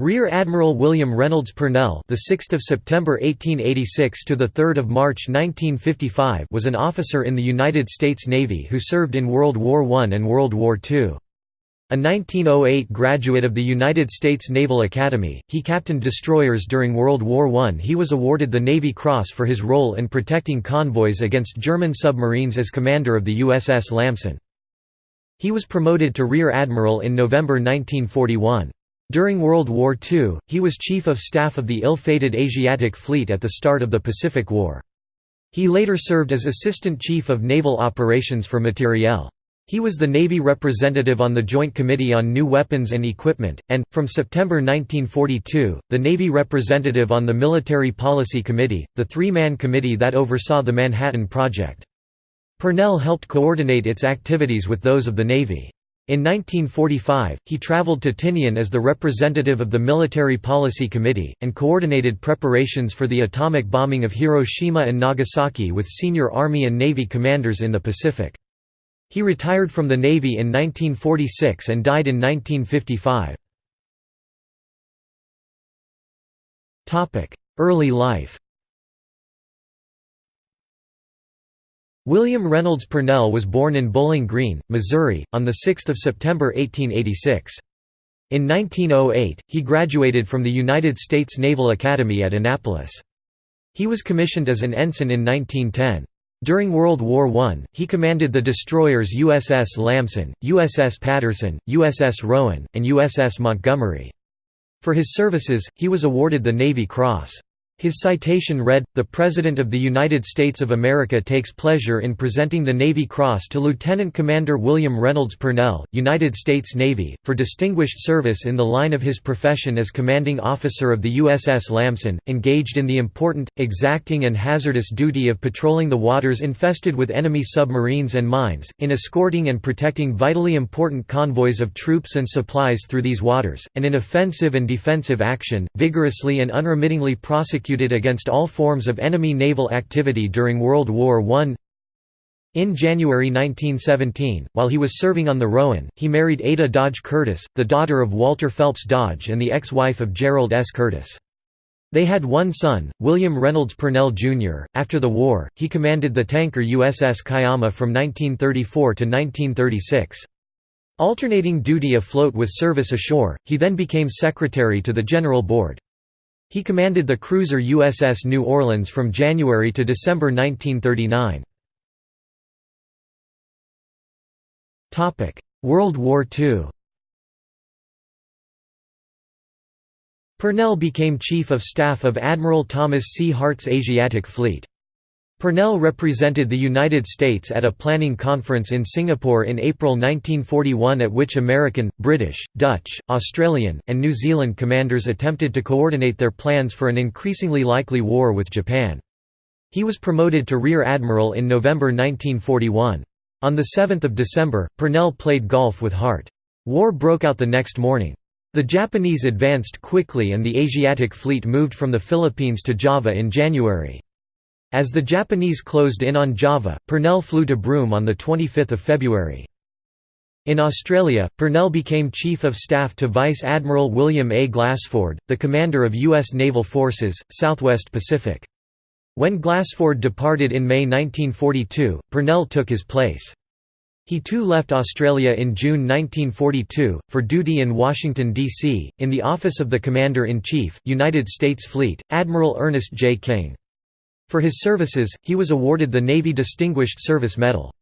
Rear Admiral William Reynolds Purnell, the 6th of September 1886 to the 3rd of March 1955, was an officer in the United States Navy who served in World War I and World War II. A 1908 graduate of the United States Naval Academy, he captained destroyers during World War I. He was awarded the Navy Cross for his role in protecting convoys against German submarines as commander of the USS Lamson. He was promoted to Rear Admiral in November 1941. During World War II, he was Chief of Staff of the ill-fated Asiatic Fleet at the start of the Pacific War. He later served as Assistant Chief of Naval Operations for Materiel. He was the Navy representative on the Joint Committee on New Weapons and Equipment, and, from September 1942, the Navy representative on the Military Policy Committee, the three-man committee that oversaw the Manhattan Project. Purnell helped coordinate its activities with those of the Navy. In 1945, he traveled to Tinian as the representative of the Military Policy Committee, and coordinated preparations for the atomic bombing of Hiroshima and Nagasaki with senior Army and Navy commanders in the Pacific. He retired from the Navy in 1946 and died in 1955. Early life William Reynolds Purnell was born in Bowling Green, Missouri, on 6 September 1886. In 1908, he graduated from the United States Naval Academy at Annapolis. He was commissioned as an ensign in 1910. During World War I, he commanded the destroyers USS Lamson, USS Patterson, USS Rowan, and USS Montgomery. For his services, he was awarded the Navy Cross. His citation read, The President of the United States of America takes pleasure in presenting the Navy Cross to Lieutenant Commander William Reynolds Purnell, United States Navy, for distinguished service in the line of his profession as commanding officer of the USS Lamson, engaged in the important, exacting and hazardous duty of patrolling the waters infested with enemy submarines and mines, in escorting and protecting vitally important convoys of troops and supplies through these waters, and in offensive and defensive action, vigorously and unremittingly prosecuting against all forms of enemy naval activity during World War I. In January 1917, while he was serving on the Rowan, he married Ada Dodge Curtis, the daughter of Walter Phelps Dodge and the ex-wife of Gerald S. Curtis. They had one son, William Reynolds Purnell, Jr. After the war, he commanded the tanker USS Kiama from 1934 to 1936. Alternating duty afloat with service ashore, he then became secretary to the General Board. He commanded the cruiser USS New Orleans from January to December 1939. World War II Purnell became Chief of Staff of Admiral Thomas C. Hart's Asiatic Fleet. Purnell represented the United States at a planning conference in Singapore in April 1941 at which American, British, Dutch, Australian, and New Zealand commanders attempted to coordinate their plans for an increasingly likely war with Japan. He was promoted to Rear Admiral in November 1941. On 7 December, Purnell played golf with Hart. War broke out the next morning. The Japanese advanced quickly and the Asiatic fleet moved from the Philippines to Java in January. As the Japanese closed in on Java, Purnell flew to Broome on 25 February. In Australia, Purnell became Chief of Staff to Vice Admiral William A. Glassford, the commander of U.S. Naval Forces, Southwest Pacific. When Glassford departed in May 1942, Purnell took his place. He too left Australia in June 1942, for duty in Washington, D.C., in the office of the Commander-in-Chief, United States Fleet, Admiral Ernest J. King. For his services, he was awarded the Navy Distinguished Service Medal.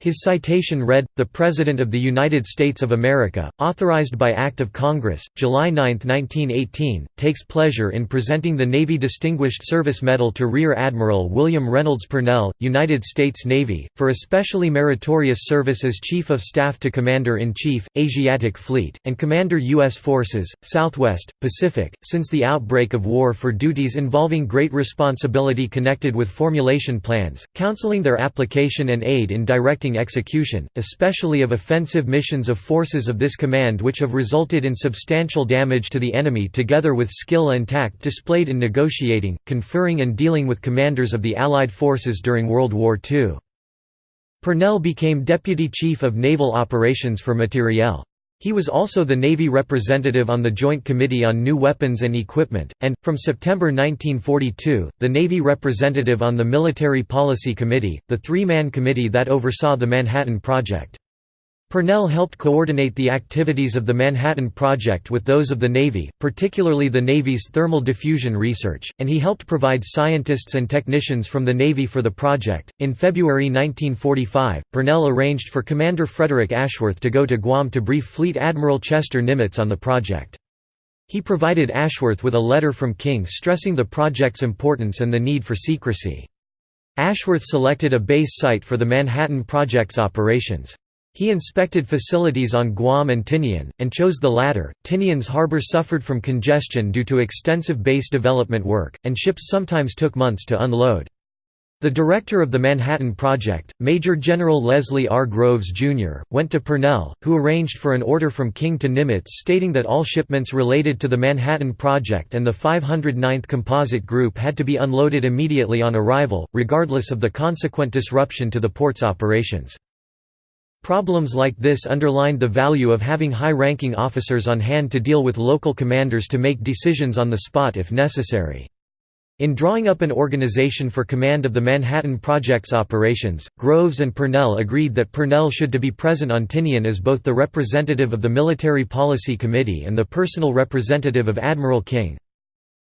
His citation read, The President of the United States of America, authorized by Act of Congress, July 9, 1918, takes pleasure in presenting the Navy Distinguished Service Medal to Rear Admiral William Reynolds Purnell, United States Navy, for especially meritorious service as Chief of Staff to Commander-in-Chief, Asiatic Fleet, and Commander U.S. Forces, Southwest, Pacific, since the outbreak of war for duties involving great responsibility connected with formulation plans, counseling their application and aid in directing execution, especially of offensive missions of forces of this command which have resulted in substantial damage to the enemy together with skill and tact displayed in negotiating, conferring and dealing with commanders of the Allied forces during World War II. Purnell became Deputy Chief of Naval Operations for Materiel. He was also the Navy representative on the Joint Committee on New Weapons and Equipment, and, from September 1942, the Navy representative on the Military Policy Committee, the three-man committee that oversaw the Manhattan Project. Purnell helped coordinate the activities of the Manhattan Project with those of the Navy, particularly the Navy's thermal diffusion research, and he helped provide scientists and technicians from the Navy for the project. In February 1945, Purnell arranged for Commander Frederick Ashworth to go to Guam to brief Fleet Admiral Chester Nimitz on the project. He provided Ashworth with a letter from King stressing the project's importance and the need for secrecy. Ashworth selected a base site for the Manhattan Project's operations. He inspected facilities on Guam and Tinian, and chose the latter. Tinian's harbor suffered from congestion due to extensive base development work, and ships sometimes took months to unload. The director of the Manhattan Project, Major General Leslie R. Groves, Jr., went to Purnell, who arranged for an order from King to Nimitz stating that all shipments related to the Manhattan Project and the 509th Composite Group had to be unloaded immediately on arrival, regardless of the consequent disruption to the port's operations. Problems like this underlined the value of having high-ranking officers on hand to deal with local commanders to make decisions on the spot if necessary. In drawing up an organization for command of the Manhattan Project's operations, Groves and Purnell agreed that Purnell should to be present on Tinian as both the representative of the Military Policy Committee and the personal representative of Admiral King.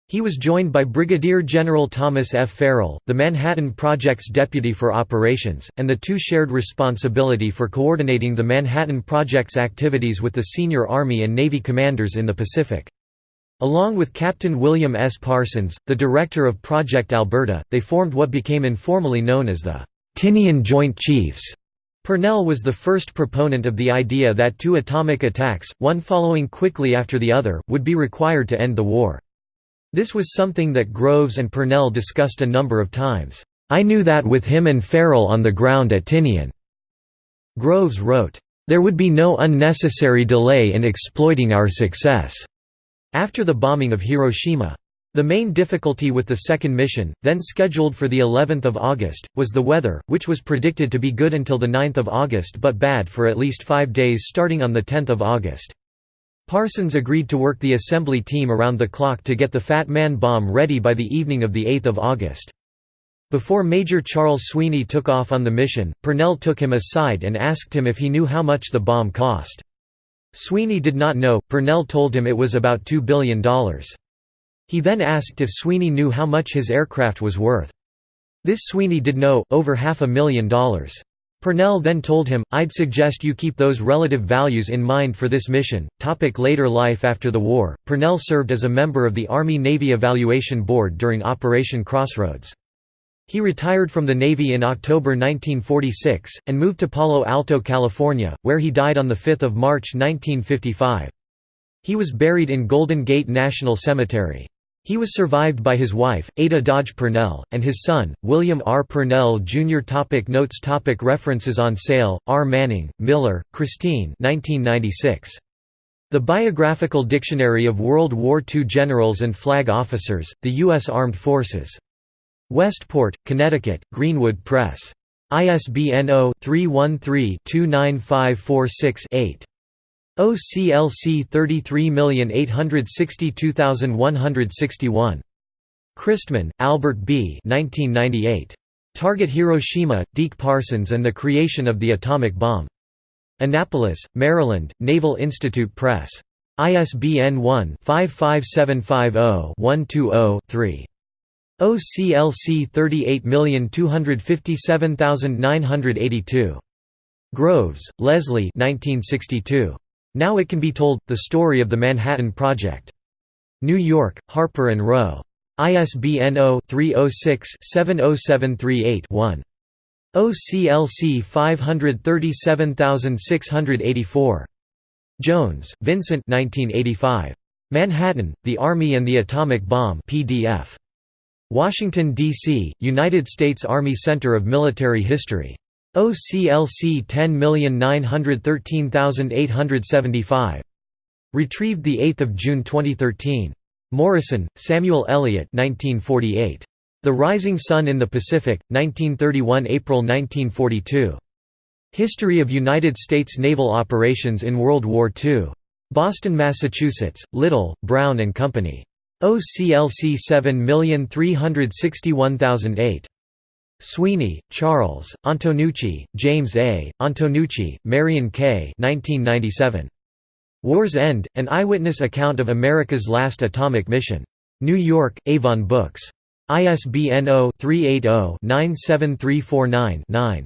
He was joined by Brigadier General Thomas F. Farrell, the Manhattan Project's deputy for operations, and the two shared responsibility for coordinating the Manhattan Project's activities with the senior Army and Navy commanders in the Pacific. Along with Captain William S. Parsons, the director of Project Alberta, they formed what became informally known as the Tinian Joint Chiefs. Purnell was the first proponent of the idea that two atomic attacks, one following quickly after the other, would be required to end the war. This was something that Groves and Purnell discussed a number of times. I knew that with him and Farrell on the ground at Tinian. Groves wrote, "...there would be no unnecessary delay in exploiting our success." After the bombing of Hiroshima. The main difficulty with the second mission, then scheduled for the 11th of August, was the weather, which was predicted to be good until the 9th of August but bad for at least five days starting on the 10th of August. Parsons agreed to work the assembly team around the clock to get the Fat Man bomb ready by the evening of 8 August. Before Major Charles Sweeney took off on the mission, Purnell took him aside and asked him if he knew how much the bomb cost. Sweeney did not know, Purnell told him it was about $2 billion. He then asked if Sweeney knew how much his aircraft was worth. This Sweeney did know, over half a million dollars. Purnell then told him, I'd suggest you keep those relative values in mind for this mission. Topic later life After the war, Purnell served as a member of the Army-Navy Evaluation Board during Operation Crossroads. He retired from the Navy in October 1946, and moved to Palo Alto, California, where he died on 5 March 1955. He was buried in Golden Gate National Cemetery. He was survived by his wife, Ada Dodge Purnell, and his son, William R. Purnell Jr. Topic Notes topic References Ancell, R. Manning, Miller, Christine 1996. The Biographical Dictionary of World War II Generals and Flag Officers, The U.S. Armed Forces. Westport, Connecticut, Greenwood Press. ISBN 0-313-29546-8. OCLC 33862161. Christman, Albert B. 1998. Target Hiroshima, Deke Parsons and the Creation of the Atomic Bomb. Annapolis, Maryland, Naval Institute Press. ISBN 1-55750-120-3. OCLC 38257982. Groves, Leslie 1962. Now It Can Be Told, The Story of the Manhattan Project. New York, Harper & Row. ISBN 0-306-70738-1. OCLC 537684. Jones, Vincent 1985. Manhattan, The Army and the Atomic Bomb PDF. Washington, D.C., United States Army Center of Military History. OCLC 10913875. Retrieved 8 June 2013. Morison, Samuel Eliot 1948. The Rising Sun in the Pacific, 1931 April 1942. History of United States naval operations in World War II. Boston, Massachusetts, Little, Brown and Company. OCLC 7361008. Sweeney, Charles, Antonucci, James A., Antonucci, Marion K. 1997. War's End, An Eyewitness Account of America's Last Atomic Mission. New York, Avon Books. ISBN 0-380-97349-9.